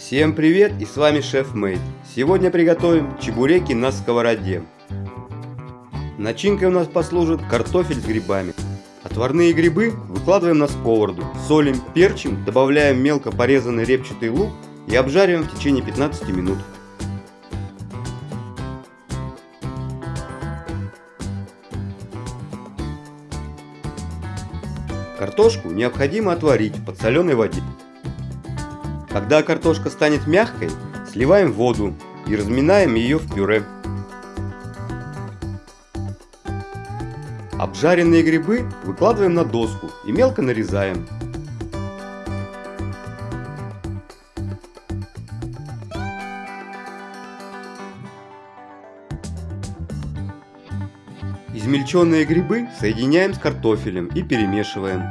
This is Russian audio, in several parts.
Всем привет и с вами Шеф Мейд. Сегодня приготовим чебуреки на сковороде. Начинкой у нас послужит картофель с грибами. Отварные грибы выкладываем на сковороду, солим, перчим, добавляем мелко порезанный репчатый лук и обжариваем в течение 15 минут. Картошку необходимо отварить в подсоленной воде. Когда картошка станет мягкой, сливаем воду и разминаем ее в пюре. Обжаренные грибы выкладываем на доску и мелко нарезаем. Измельченные грибы соединяем с картофелем и перемешиваем.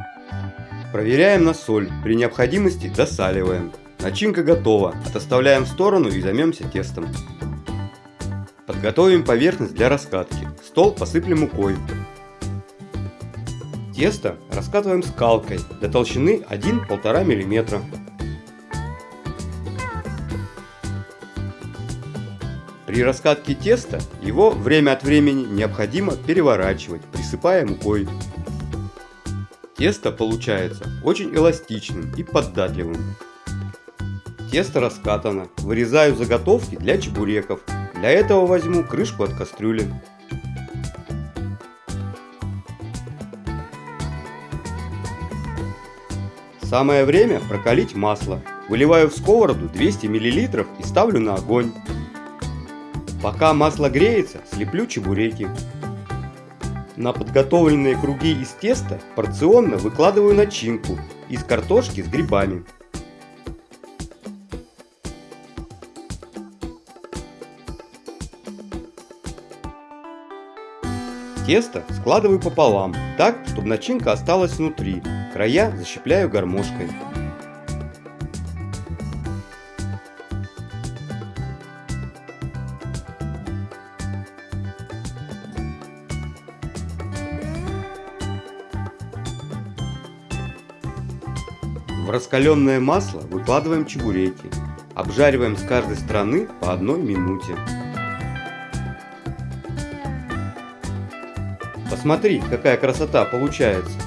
Проверяем на соль, при необходимости досаливаем. Начинка готова, отоставляем в сторону и займемся тестом. Подготовим поверхность для раскатки. Стол посыплем мукой. Тесто раскатываем скалкой до толщины 1-1,5 мм. При раскатке теста его время от времени необходимо переворачивать, присыпая мукой. Тесто получается очень эластичным и податливым. Тесто раскатано. Вырезаю заготовки для чебуреков. Для этого возьму крышку от кастрюли. Самое время прокалить масло. Выливаю в сковороду 200 мл и ставлю на огонь. Пока масло греется, слеплю чебуреки. На подготовленные круги из теста порционно выкладываю начинку из картошки с грибами. Тесто складываю пополам, так, чтобы начинка осталась внутри. Края защипляю гармошкой. В раскаленное масло выкладываем чебуреки. Обжариваем с каждой стороны по одной минуте. Посмотри, какая красота получается.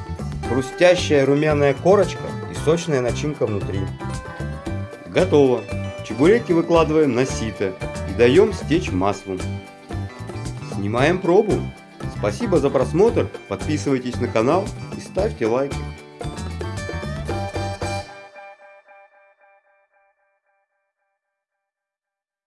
Хрустящая румяная корочка и сочная начинка внутри. Готово. Чебуреки выкладываем на сито и даем стечь маслу. Снимаем пробу. Спасибо за просмотр, подписывайтесь на канал и ставьте лайки.